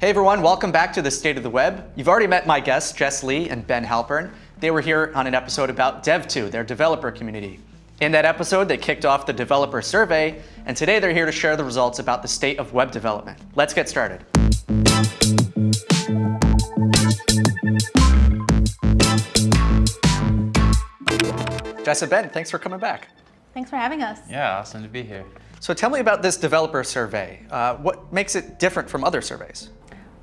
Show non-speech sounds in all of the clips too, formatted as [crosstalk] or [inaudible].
Hey everyone, welcome back to the State of the Web. You've already met my guests, Jess Lee and Ben Halpern. They were here on an episode about dev.to, their developer community. In that episode, they kicked off the developer survey, and today they're here to share the results about the state of web development. Let's get started. Jess and Ben, thanks for coming back. Thanks for having us. Yeah, awesome to be here. So tell me about this developer survey. Uh, what makes it different from other surveys?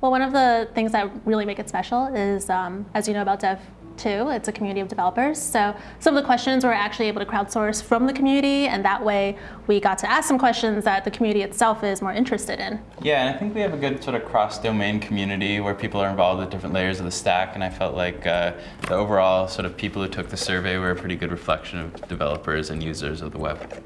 Well, one of the things that really make it special is, um, as you know about Dev 2, it's a community of developers. So some of the questions we're actually able to crowdsource from the community, and that way we got to ask some questions that the community itself is more interested in. Yeah, and I think we have a good sort of cross-domain community where people are involved at different layers of the stack, and I felt like uh, the overall sort of people who took the survey were a pretty good reflection of developers and users of the web.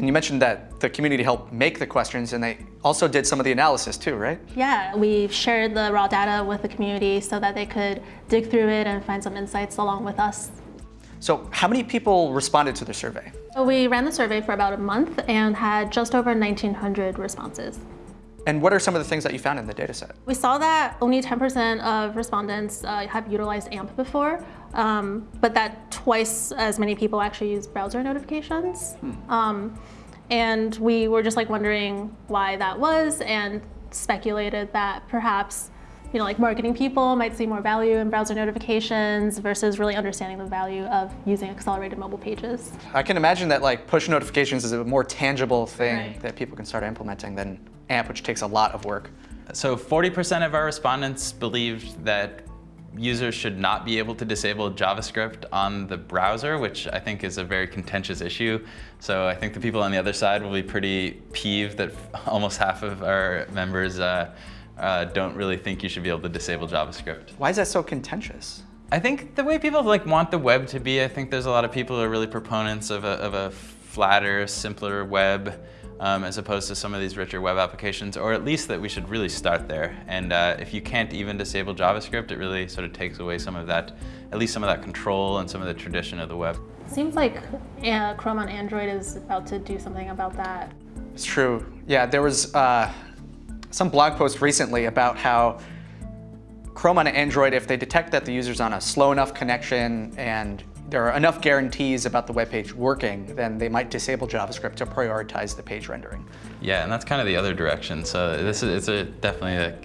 And you mentioned that the community helped make the questions and they also did some of the analysis too, right? Yeah, we shared the raw data with the community so that they could dig through it and find some insights along with us. So how many people responded to the survey? We ran the survey for about a month and had just over 1,900 responses. And what are some of the things that you found in the dataset? We saw that only 10% of respondents uh, have utilized AMP before, um, but that twice as many people actually use browser notifications. Hmm. Um, and we were just like wondering why that was and speculated that perhaps you know, like marketing people might see more value in browser notifications versus really understanding the value of using accelerated mobile pages. I can imagine that like push notifications is a more tangible thing right. that people can start implementing than AMP, which takes a lot of work. So 40% of our respondents believed that users should not be able to disable JavaScript on the browser, which I think is a very contentious issue. So I think the people on the other side will be pretty peeved that [laughs] almost half of our members uh, uh, don't really think you should be able to disable JavaScript. Why is that so contentious? I think the way people like want the web to be, I think there's a lot of people who are really proponents of a, of a flatter, simpler web um, as opposed to some of these richer web applications, or at least that we should really start there. And uh, if you can't even disable JavaScript, it really sort of takes away some of that, at least some of that control and some of the tradition of the web. Seems like uh, Chrome on Android is about to do something about that. It's true. Yeah, there was uh, some blog post recently about how Chrome on Android, if they detect that the user's on a slow enough connection and there are enough guarantees about the web page working, then they might disable JavaScript to prioritize the page rendering. Yeah, and that's kind of the other direction. So this is it's a definitely a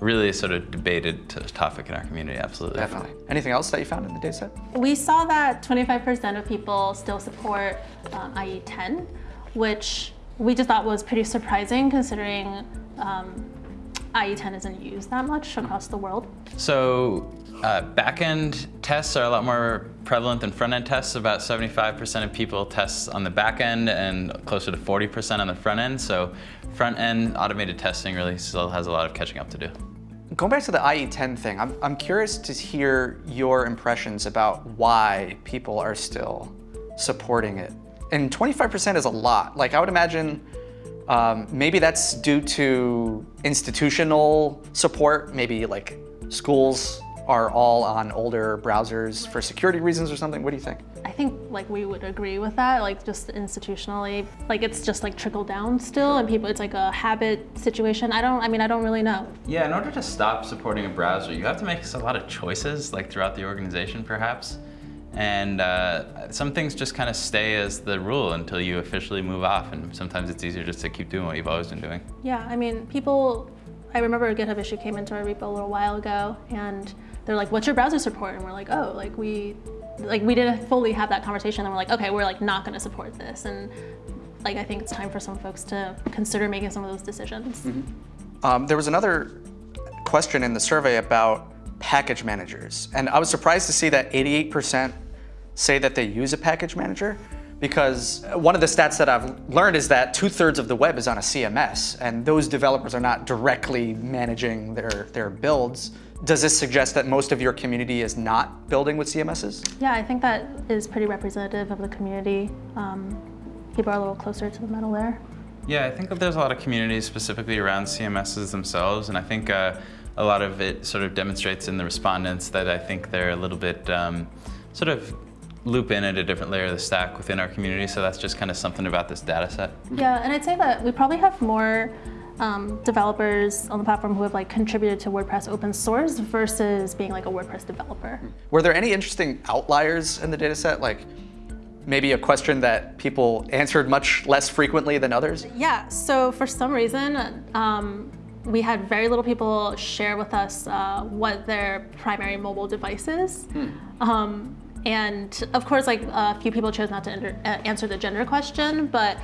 really sort of debated topic in our community, absolutely. Definitely. Anything else that you found in the dataset? We saw that 25% of people still support um, IE 10, which we just thought was pretty surprising considering um, IE10 isn't used that much across the world. So uh, backend tests are a lot more prevalent than front-end tests. About 75% of people test on the back end and closer to 40% on the front end. So front-end automated testing really still has a lot of catching up to do. Going back to the IE10 thing, I'm, I'm curious to hear your impressions about why people are still supporting it. And 25% is a lot. Like I would imagine um, maybe that's due to institutional support, maybe like schools are all on older browsers for security reasons or something? What do you think? I think like we would agree with that, like just institutionally, like it's just like trickle down still and people, it's like a habit situation. I don't, I mean, I don't really know. Yeah, in order to stop supporting a browser, you have to make a lot of choices like throughout the organization perhaps. And uh, some things just kind of stay as the rule until you officially move off. And sometimes it's easier just to keep doing what you've always been doing. Yeah, I mean, people, I remember a GitHub issue came into our repo a little while ago and they're like, what's your browser support? And we're like, oh, like we, like we didn't fully have that conversation. And we're like, okay, we're like not going to support this. And like, I think it's time for some folks to consider making some of those decisions. Mm -hmm. um, there was another question in the survey about package managers. And I was surprised to see that 88% say that they use a package manager because one of the stats that I've learned is that two thirds of the web is on a CMS and those developers are not directly managing their, their builds. Does this suggest that most of your community is not building with CMSs? Yeah, I think that is pretty representative of the community. Um, people are a little closer to the metal there. Yeah, I think that there's a lot of communities specifically around CMSs themselves, and I think uh, a lot of it sort of demonstrates in the respondents that I think they're a little bit um, sort of loop in at a different layer of the stack within our community, so that's just kind of something about this data set. Yeah, and I'd say that we probably have more um, developers on the platform who have like contributed to WordPress open source versus being like a WordPress developer. Were there any interesting outliers in the data set? Like maybe a question that people answered much less frequently than others? Yeah, so for some reason, um, we had very little people share with us uh, what their primary mobile device is. Um, and of course, like a few people chose not to enter, uh, answer the gender question, but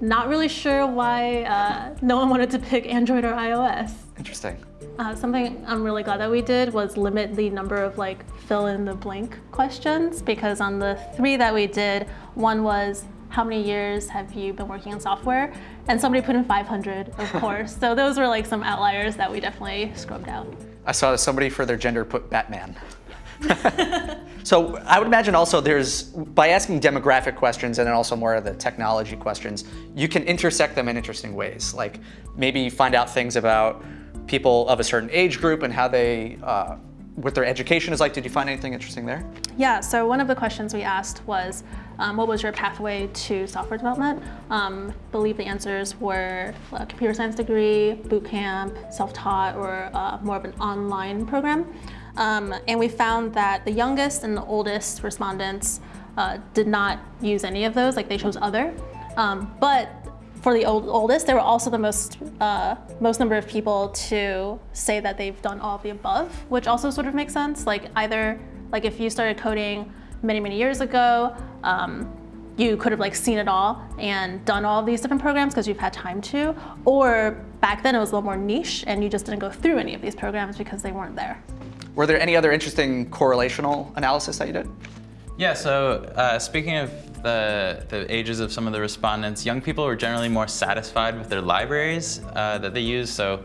not really sure why uh, no one wanted to pick Android or iOS. Interesting. Uh, something I'm really glad that we did was limit the number of like fill in the blank questions because on the three that we did, one was how many years have you been working in software? And somebody put in 500, of [laughs] course. so those were like some outliers that we definitely scrubbed out. I saw somebody for their gender put Batman. [laughs] so I would imagine also there's, by asking demographic questions and then also more of the technology questions, you can intersect them in interesting ways. Like maybe find out things about people of a certain age group and how they, uh, what their education is like. Did you find anything interesting there? Yeah, so one of the questions we asked was, um, what was your pathway to software development? Um, believe the answers were a computer science degree, boot camp, self-taught, or uh, more of an online program. Um, and we found that the youngest and the oldest respondents uh, did not use any of those, like they chose other. Um, but for the old, oldest, there were also the most, uh, most number of people to say that they've done all of the above, which also sort of makes sense. Like either, like if you started coding many, many years ago, um, you could have like seen it all and done all these different programs because you've had time to, or back then it was a little more niche and you just didn't go through any of these programs because they weren't there. Were there any other interesting correlational analysis that you did? Yeah, so uh, speaking of the, the ages of some of the respondents, young people were generally more satisfied with their libraries uh, that they use. So,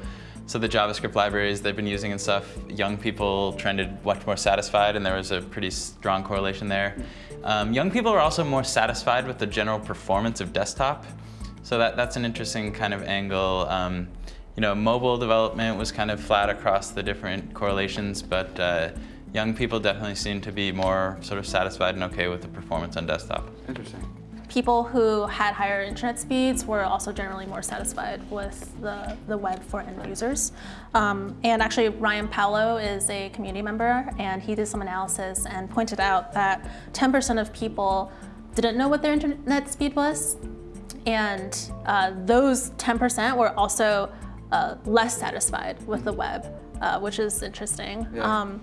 so the JavaScript libraries they've been using and stuff, young people trended much more satisfied and there was a pretty strong correlation there. Um, young people are also more satisfied with the general performance of desktop. So that, that's an interesting kind of angle. Um, you know, mobile development was kind of flat across the different correlations, but uh, young people definitely seem to be more sort of satisfied and okay with the performance on desktop. Interesting. People who had higher internet speeds were also generally more satisfied with the, the web for end users. Um, and actually, Ryan Palo is a community member, and he did some analysis and pointed out that 10% of people didn't know what their internet speed was, and uh, those 10% were also uh, less satisfied with the web, uh, which is interesting. Yeah. Um,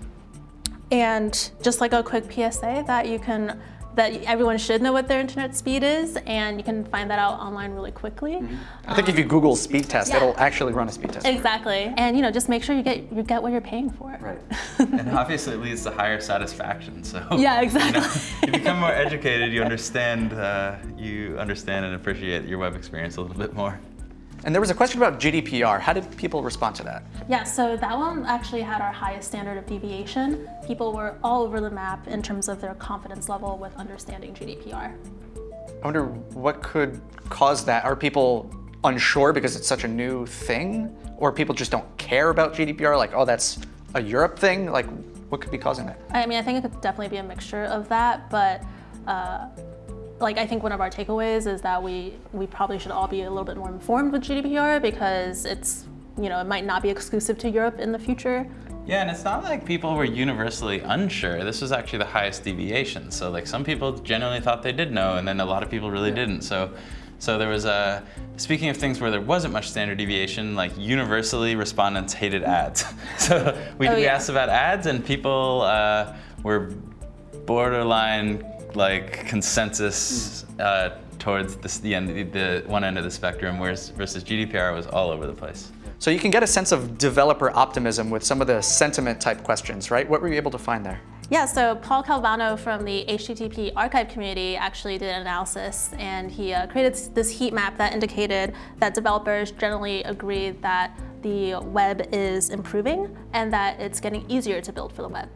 and just like a quick PSA that you can, that everyone should know what their internet speed is, and you can find that out online really quickly. I think if you Google speed test, yeah. it'll actually run a speed test. Exactly, and you know, just make sure you get you get what you're paying for. Right. [laughs] and obviously it leads to higher satisfaction. So [laughs] Yeah, You, know, exactly. you become more educated. You understand. Uh, you understand and appreciate your web experience a little bit more. And there was a question about GDPR. How did people respond to that? Yeah, so that one actually had our highest standard of deviation. People were all over the map in terms of their confidence level with understanding GDPR. I wonder what could cause that. Are people unsure because it's such a new thing? Or people just don't care about GDPR? Like, oh, that's a Europe thing? Like, what could be causing that? I mean, I think it could definitely be a mixture of that, but uh, like I think one of our takeaways is that we we probably should all be a little bit more informed with GDPR because it's you know it might not be exclusive to Europe in the future. Yeah, and it's not like people were universally unsure. This was actually the highest deviation. So like some people genuinely thought they did know, and then a lot of people really didn't. So, so there was a. Speaking of things where there wasn't much standard deviation, like universally respondents hated ads. [laughs] so we, Oh, we asked about ads, and people uh, were borderline like consensus uh, towards this, the end, the one end of the spectrum, whereas versus GDPR was all over the place. So you can get a sense of developer optimism with some of the sentiment type questions, right? What were you able to find there? Yeah, so Paul Calvano from the HTTP archive community actually did an analysis and he uh, created this heat map that indicated that developers generally agree that the web is improving and that it's getting easier to build for the web.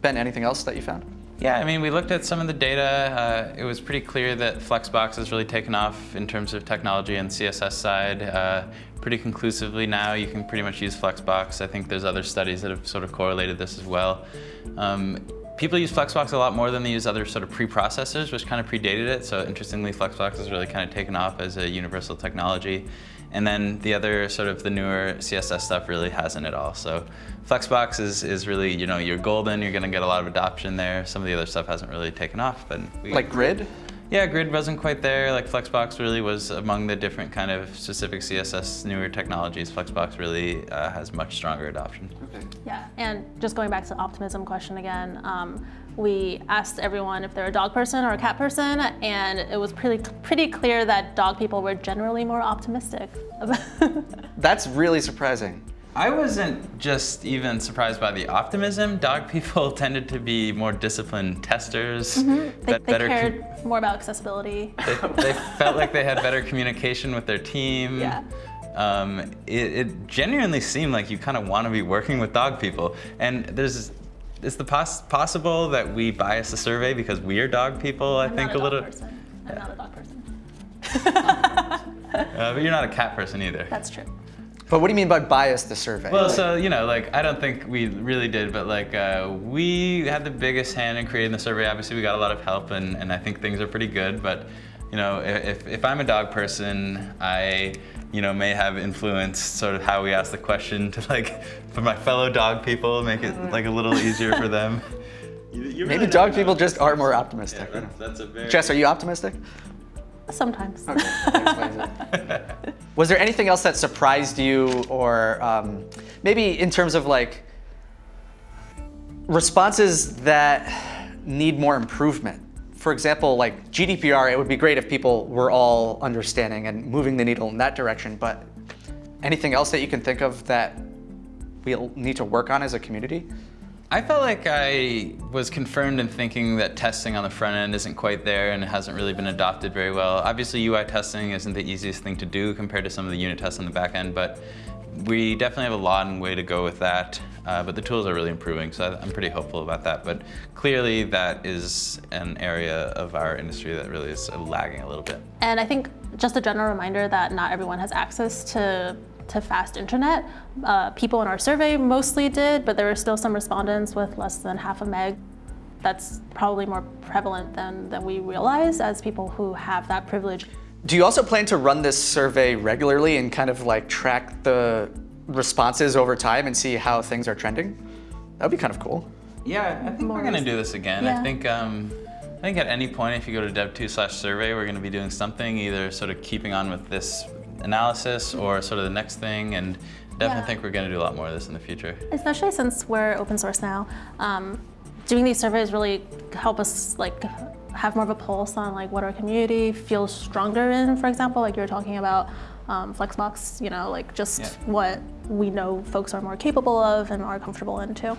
Ben, anything else that you found? Yeah, I mean, we looked at some of the data. Uh, it was pretty clear that Flexbox has really taken off in terms of technology and CSS side. Uh, pretty conclusively now, you can pretty much use Flexbox. I think there's other studies that have sort of correlated this as well. Um, people use Flexbox a lot more than they use other sort of preprocessors, which kind of predated it. So interestingly, Flexbox has really kind of taken off as a universal technology. And then the other sort of the newer CSS stuff really hasn't at all. So Flexbox is, is really, you know, you're golden, you're gonna get a lot of adoption there. Some of the other stuff hasn't really taken off, but we, Like grid? yeah, Grid wasn't quite there. Like Flexbox really was among the different kind of specific CSS newer technologies. Flexbox really uh, has much stronger adoption. Okay. Yeah, and just going back to the optimism question again, um, we asked everyone if they're a dog person or a cat person, and it was pretty pretty clear that dog people were generally more optimistic. [laughs] That's really surprising. I wasn't just even surprised by the optimism. Dog people [laughs] tended to be more disciplined testers. they that they better cared more about accessibility. they, they felt like they had better communication with their team. Yeah. Um, it, it genuinely seemed like you kind of want to be working with dog people. And there's, is the poss- possible that we bias the survey because we are dog people? I I'm think a, a little. Dog person. I'm not a dog person. [laughs] Uh, but you're not a cat person either. That's true. But what do you mean by bias the survey? Well, so you know, like I don't think we really did, but like uh, we had the biggest hand in creating the survey. Obviously, we got a lot of help, and, and I think things are pretty good. But you know, if, if I'm a dog person, I you know may have influenced sort of how we ask the question to like for my fellow dog people, make it like a little easier for them. [laughs] You- you really Maybe dog know. people just are more optimistic. you know. that's, that's a very. Jess, are you optimistic? Sometimes. Okay, that explains it. [laughs] Was there anything else that surprised you, or um, maybe in terms of like responses that need more improvement? For example, like GDPR, it would be great if people were all understanding and moving the needle in that direction. But anything else that you can think of that we'll need to work on as a community? I felt like I was confirmed in thinking that testing on the front end isn't quite there and it hasn't really been adopted very well. Obviously UI testing isn't the easiest thing to do compared to some of the unit tests on the back end, but we definitely have a long way to go with that. Uh, but the tools are really improving, so I'm pretty hopeful about that. But clearly that is an area of our industry that really is lagging a little bit. And I think just a general reminder that not everyone has access to, to fast internet. Uh, people in our survey mostly did, but there were still some respondents with less than half a meg. That's probably more prevalent than, than we realize as people who have that privilege. Do you also plan to run this survey regularly and kind of like track the responses over time and see how things are trending? That would be kind of cool. Yeah, I think More we're gonna do this again. I think um, I think at any point, if you go to dev.to slash survey, we're gonna be doing something, either sort of keeping on with this analysis or sort of the next thing, and definitely Yeah. think we're gonna do a lot more of this in the future. Especially since we're open source now, um, doing these surveys really help us like have more of a pulse on like what our community feels stronger in. For example, like you were talking about um, Flexbox, you know, like just Yeah. what we know folks are more capable of and are comfortable in too.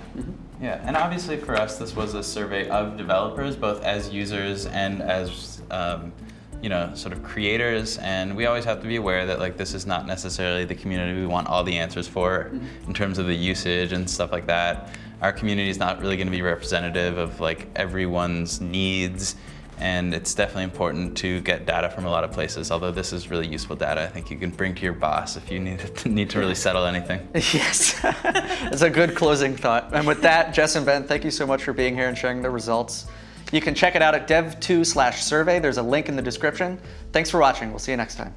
Yeah, and obviously for us, this was a survey of developers, both as users and as um, you know, sort of creators. And we always have to be aware that like this is not necessarily the community we want all the answers for in terms of the usage and stuff like that. Our community is not really going to be representative of like everyone's needs. And it's definitely important to get data from a lot of places. Although this is really useful data, I think you can bring to your boss if you need to, [laughs] need to really settle anything. [laughs] Yes, [laughs] it's a good closing thought. And with that, Jess and Ben, thank you so much for being here and sharing the results. You can check it out at dev.to slash survey. There's a link in the description. Thanks for watching. We'll see you next time.